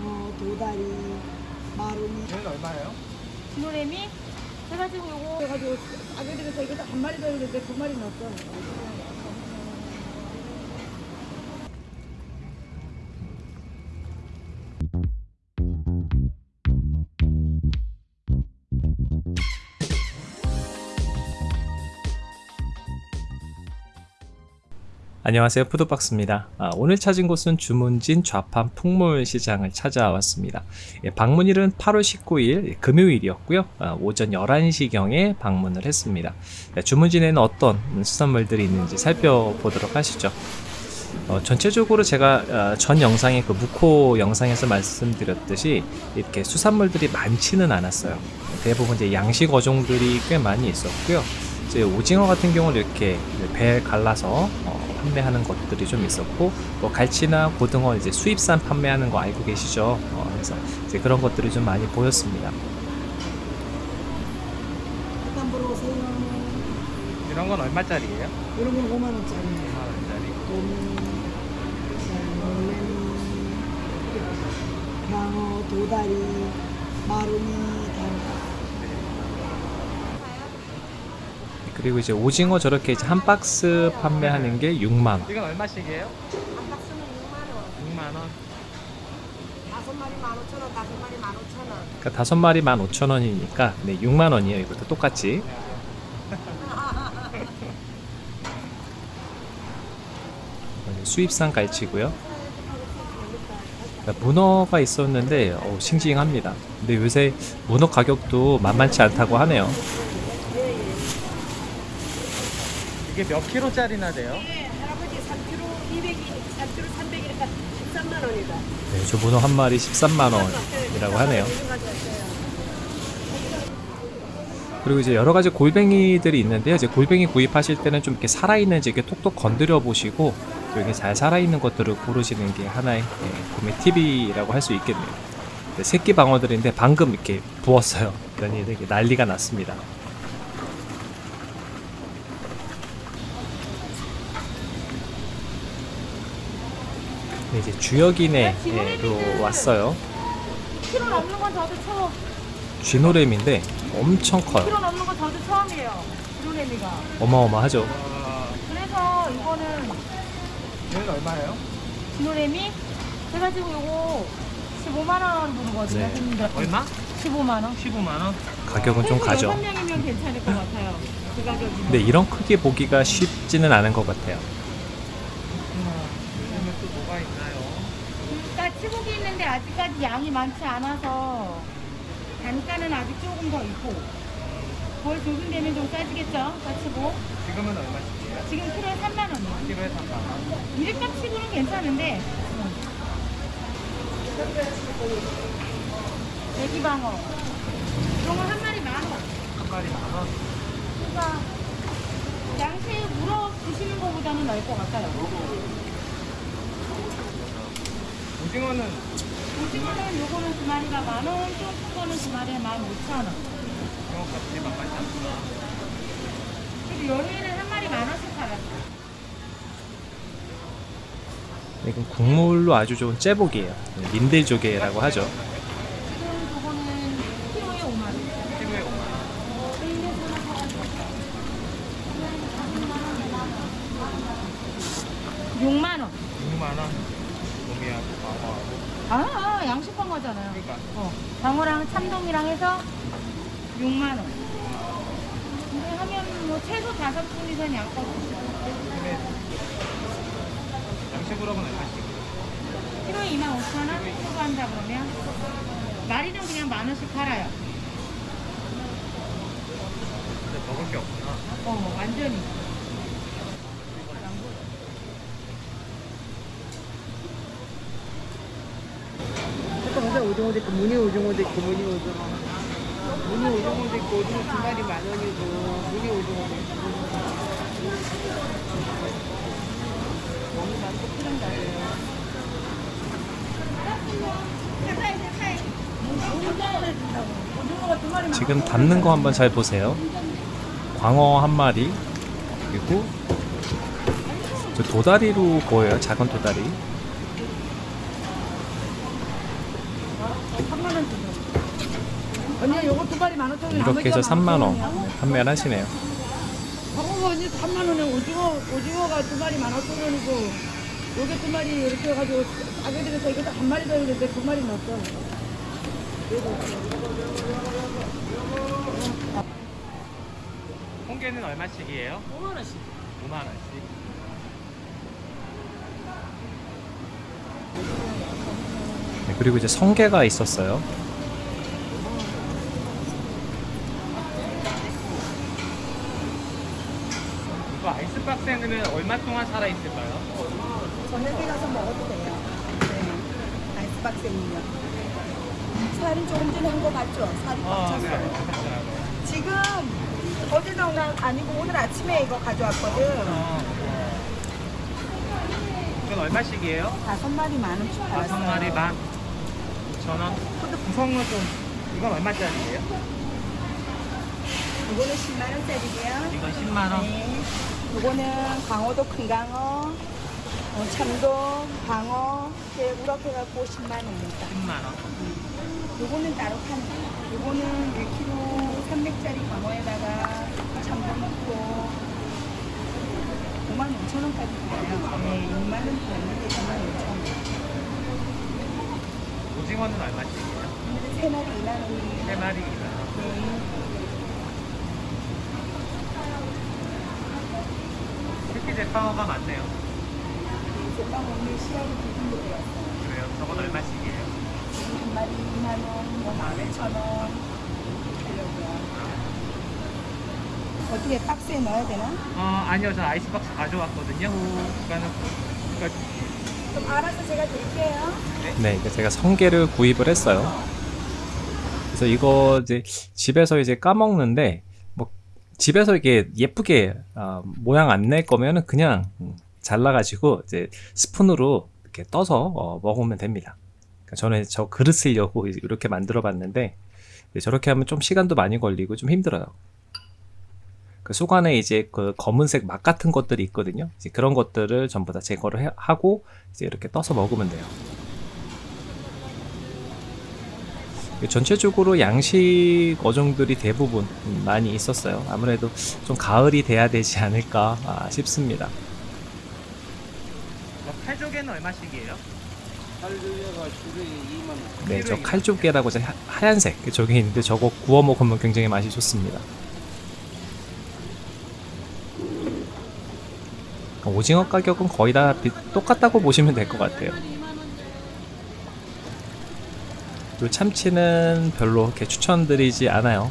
장어, 도다리, 마루니 얘는 얼마예요? 진호래미 해가지고 요거 해가지고 아들들에서 이거 한 마리 더 있는데 두 마리 넣었어. 안녕하세요. 푸드박스입니다. 아, 오늘 찾은 곳은 주문진 좌판 풍물시장을 찾아왔습니다. 예, 방문일은 8월 19일 금요일이었고요. 아, 오전 11시경에 방문을 했습니다. 예, 주문진에는 어떤 수산물들이 있는지 살펴보도록 하시죠. 어, 전체적으로 제가 어, 전 영상에 그 무코 영상에서 말씀드렸듯이 이렇게 수산물들이 많지는 않았어요. 대부분 이제 양식 어종들이 꽤 많이 있었고요. 이제 오징어 같은 경우는 이렇게 배 갈라서 어, 판매하는 것들이 좀 있었고 뭐 갈치나 고등어 이제 수입산 판매하는 거 알고 계시죠? 어, 그래서 이제 그런 것들이 좀 많이 보였습니다. 이런 건 얼마짜리예요? 이런 건 5만 원짜리예요. 4만 원짜리. 돔, 돔, 장어, 도다리, 마루니 다. 그리고 이제 오징어 저렇게 이제 한 박스 판매하는 게 6만 원. 이건 얼마씩이에요? 한 박스는 6만원 6만 원. 다섯 마리 15,000원 다섯 마리 15,000원 그러니까 다섯 마리 15,000원이니까 네, 6만 원이에요. 이것도 똑같이. 수입산 갈치고요. 그러니까 문어가 있었는데 어, 싱싱합니다. 근데 요새 문어 가격도 만만치 않다고 하네요. 이게 몇 킬로짜리나 돼요? 네 할아버지 3kg 200이 3kg 300이니까 13만 원이다 네, 저 문어 한 마리 13만 원이라고 하네요. 그리고 이제 여러 가지 골뱅이들이 있는데요. 이제 골뱅이 구입하실 때는 좀 이렇게 살아있는지 이렇게 톡톡 건드려 보시고 여기 잘 살아있는 것들을 고르시는 게 하나의 예, 구매 팁이라고 할 수 있겠네요. 네, 새끼 방어들인데 방금 이렇게 부었어요. 그러니 되게 난리가 났습니다. 이제 주역이네로 왔어요. 키로 넘는 건 저도 처음 쥐노램인데 엄청 커요. 키로 넘는 건 저도 처음이에요 진호래미가 어마어마하죠. 와, 그래서 이거는 얘는 얼마예요? 진호래미 해가지고 요거 15만원 부르거든요 네. 손님들 얼마? 15만 원 15만 원. 가격은 좀 가죠. 6명이면 괜찮을 것 같아요 그 가격이면 근데 이런 크기 보기가 쉽지는 않은 것 같아요. 요즘에 또 뭐가 있나요? 까치고기 있는데 아직까지 양이 많지 않아서 단가는 아직 조금 더 있고 거의 조금 되면 좀 싸지겠죠 까치고 지금은 얼마씩이에요? 지금 키로에 3만 원이요 키로에 3만 원. 일값 치고는 괜찮은데 애기방어 이런 거한 마리 만 원 한 마리 만 원. 그러니까 양새 물어 드시는 것보다는 나을 것 같아요 오징어는 오징어는 요거는 두 마리가 만 원 조금 거는 두 마리에 만 오천 원 오징어 값이 만만치 않구나. 그리고 연휴에는 한 마리 만 원씩 팔았어 이건 국물로 아주 좋은 째복이에요. 민들조개라고 하죠. 지금 그거는 키로에 5만 원. 키로에 5만 원. 6만 원. 6만 원. 방어하고. 아, 아 양식 방어잖아요. 그러니까 어, 방어랑 참돔이랑 해서 6만 원. 근데 하면 뭐 최소 다섯 분이선 양껏 근데 양식으로 하면 얼마씩? 키로에 2만 5천 원 초과한다 그러면 마리는 그냥 만 원씩 팔아요. 근데 먹을 게 없구나. 어, 완전히. 오징어도 있고, 무늬 오징어도 있고, 무늬 오징어. 무늬 오징어도 있고, 오징어 두 마리 만 원이고, 무늬 오징어도 있고. 너무 많고 필요한 거예요. 지금 담는 거 한번 잘 보세요. 광어 한 마리 그리고 저 도다리로 보여요. 작은 도다리. 3만 원 주세요. 언니 요거 두 마리 만 오천 원. 이렇게 해서 3만 원 판매를 하시네요. 방어가 언니 3만 원에 오징어 오징어가 두 마리 만 오천 원이고 요게 두 마리 이렇게 해가지고 싸게 들여서 이것도 한 마리 더 있는데 두 마리 넣었어. 홍게는 얼마씩이에요? 5만 원씩. 5만 원씩. 네, 그리고 이제 성게가 있었어요. 아이스박스에 넣으면 얼마 동안 살아 있을까요? 저녁에 가서 먹어도 돼요. 네. 아이스박스는요. 살이 조금 전에 한거 맞죠? 살이 꽉 어, 찼어요. 네. 알겠어요. 지금 어제 나온 날 아니고 오늘 아침에 이거 가져왔거든. 어, 어. 이건 얼마씩이에요? 다섯 마리 만 원씩 다섯. 마리 만 5천 원. 근데 구성은 좀 이건 얼마짜리예요? 이거는 10만 원짜리고요. 이건 10만 원. 네. 이거는 강어도 큰 강어, 어, 참돔, 방어, 이렇게 우럭해갖고 10만 원입니다. 10만 원. 요거는 따로 파는 거예요. 요거는 1kg 300짜리 광어에다가 참돔 넣고 5만 5천 원까지 팔아요. 네, 6만 원 팔는데 5만 5천 원. 오징어는 얼마씩이에요? 세 마리 2만 원이에요. 세 마리 2만 원. 네. 새끼 제빵어가 많네요. 제빵 오늘 시야를 기준으로 되었어요. 그래요? 저건 얼마씩이에요? 한 마리 2만 원, 뭐 15,000원 하려고요. 어떻게 박스에 넣어야 되나? 어, 아니요. 저 아이스박스 가져왔거든요. 그러니까는 그러니까 좀 알아서 제가 드릴게요. 네, 이제 제가 성게를 구입을 했어요. 그래서 이거 이제 집에서 이제 까먹는데 뭐 집에서 이게 예쁘게 아, 모양 안 낼 거면은 그냥 음, 잘라가지고 이제 스푼으로 이렇게 떠서 어, 먹으면 됩니다. 그러니까 저는 저 그릇 쓰려고 이렇게 만들어 봤는데 저렇게 하면 좀 시간도 많이 걸리고 좀 힘들어요. 그 속 안에 이제 그 검은색 막그 같은 것들이 있거든요. 그런 것들을 전부 다 제거를 해- 하고 이제 이렇게 떠서 먹으면 돼요. 전체적으로 양식 어종들이 대부분 음, 많이 있었어요. 아무래도 좀 가을이 돼야 되지 않을까 아, 싶습니다. 뭐 칼조개는 얼마씩이에요? 네, 저 칼조개라고 저 하- 하얀색 그 저게 있는데 저거 구워 먹으면 굉장히 맛이 좋습니다. 오징어 가격은 거의 다 비- 똑같다고 보시면 될 것 같아요. 요 참치는 별로 그렇게 추천드리지 않아요.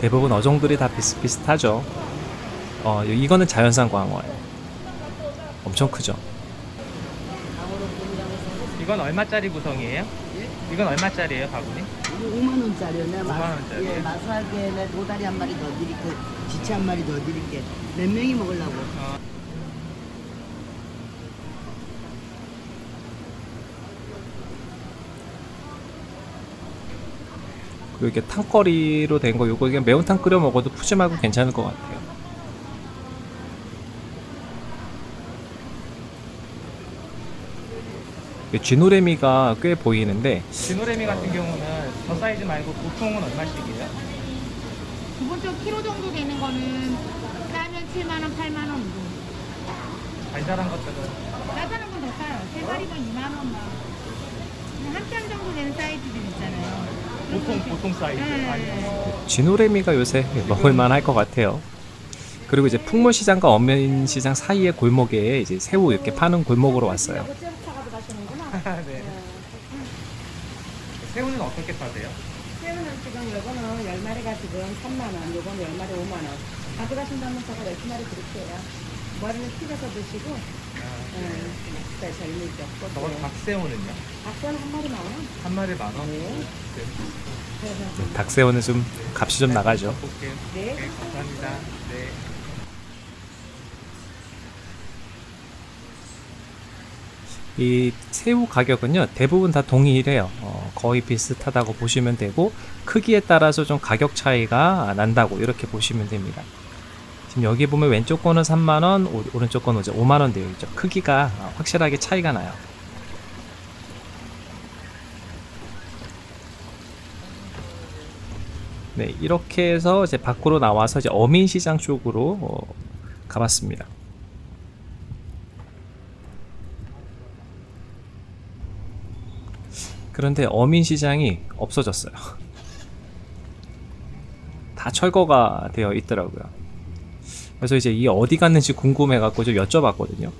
대부분 어종들이 다 비슷비슷하죠. 어, 이거는 자연산 광어예요. 엄청 크죠. 이건 얼마짜리 구성이에요? 이건 얼마짜리예요, 바구니? 5만 원짜리요. 내가 5만 원짜리? 예, 마사하게 내 도다리 한 마리 더 드릴게. 지치 한 마리 더 드릴게. 몇 명이 먹으려고? 그 이게 탕거리로 된 거 요거 그냥 매운탕 끓여 먹어도 푸짐하고 괜찮을 것 같아요. 이 쥐노래미가 꽤 보이는데 지노래미 같은 경우는 저 사이즈 말고 보통은 얼마씩이에요? 기본적으로 키로 정도 되는 거는 싸면 7만 원, 8만 원 정도. 달달한 것들은 싸다는 건더 싸요. 세 마리면 2만 원만. 한장 정도 되는 사이즈들 있잖아요. 보통 보통 사이즈. 네. 아니, 쥐노래미가 요새 먹을만 할 것 같아요. 그리고 이제 풍물시장과 어민시장 사이의 골목에 이제 새우 이렇게 파는 골목으로 왔어요. 네. 새우는 어떻게 파세요? 새우는 지금 요거는 10마리가 지금 3만 원, 요거는 10마리 5만 원. 가져가신다면 제가 12마리 드릴게요. 머리는 튀겨서 드시고, 네, 네, 절미죠. 저건 박새우는요? 박전 한 마리 만 원. 한 마리 만 원? 네. 네. 닭새우는 좀 값이 좀 나가죠. 볼게요. 네. 네, 감사합니다. 네. 이 새우 가격은요 대부분 다 동일해요. 어, 거의 비슷하다고 보시면 되고 크기에 따라서 좀 가격 차이가 난다고 이렇게 보시면 됩니다. 지금 여기 보면 왼쪽 거는 3만원, 오- 오른쪽 거는 이제 5만원 되어 있죠. 크기가 어, 확실하게 차이가 나요. 네, 이렇게 해서 이제 밖으로 나와서 이제 어민시장 쪽으로 어, 가봤습니다. 그런데 어민시장이 없어졌어요. 다 철거가 되어 있더라고요. 그래서 이제 이 어디 갔는지 궁금해갖고 좀 여쭤봤거든요.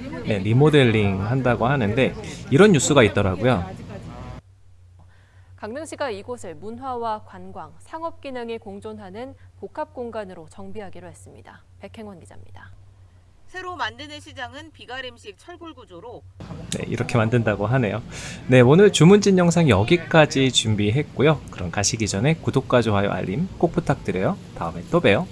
리모델링. 네, 리모델링 한다고 하는데 이런 뉴스가 있더라고요. 강릉시가 이곳을 문화와 관광, 상업 기능이 공존하는 복합 공간으로 정비하기로 했습니다. 백행원 기자입니다. 새로 만드는 시장은 비가림식 철골 구조로 네, 이렇게 만든다고 하네요. 네, 오늘 주문진 영상 여기까지 준비했고요. 그럼 가시기 전에 구독과 좋아요, 알림 꼭 부탁드려요. 다음에 또 봬요.